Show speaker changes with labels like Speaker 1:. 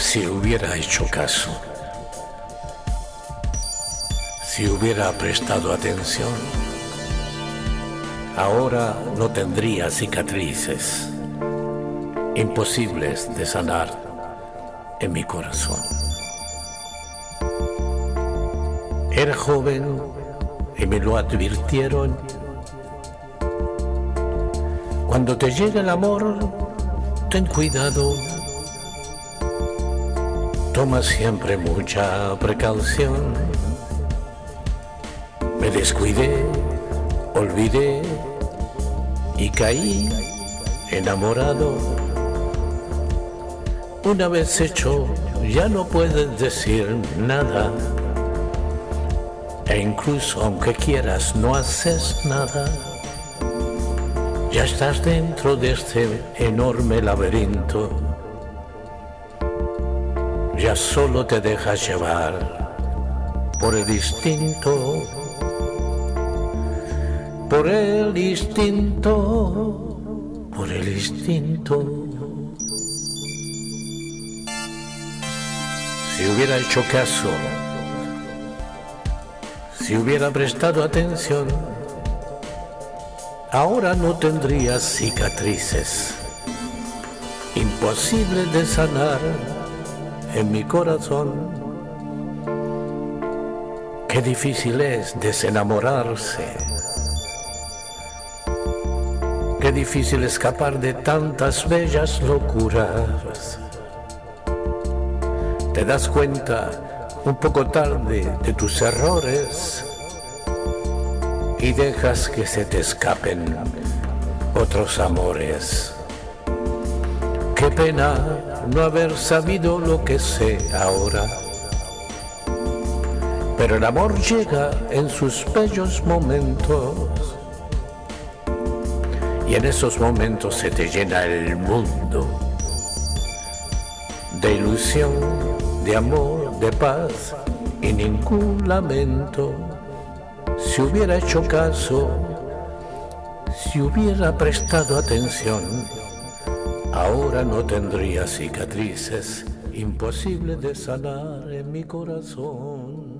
Speaker 1: Si hubiera hecho caso, si hubiera prestado atención, ahora no tendría cicatrices imposibles de sanar en mi corazón. Era joven y me lo advirtieron. Cuando te llega el amor, ten cuidado. Toma siempre mucha precaución. Me descuidé, olvidé y caí enamorado. Una vez hecho, ya no puedes decir nada. E incluso aunque quieras, no haces nada. Ya estás dentro de este enorme laberinto. Ya solo te dejas llevar por el instinto. Por el instinto. Por el instinto. Si hubiera hecho caso si hubiera prestado atención, ahora no tendría cicatrices, imposible de sanar en mi corazón. Qué difícil es desenamorarse. Qué difícil escapar de tantas bellas locuras. Te das cuenta un poco tarde de tus errores y dejas que se te escapen otros amores. Qué pena no haber sabido lo que sé ahora. Pero el amor llega en sus bellos momentos. Y en esos momentos se te llena el mundo de ilusión, de amor, de paz y ningún lamento. Si hubiera hecho caso, si hubiera prestado atención, ahora no tendría cicatrices imposible de sanar en mi corazón.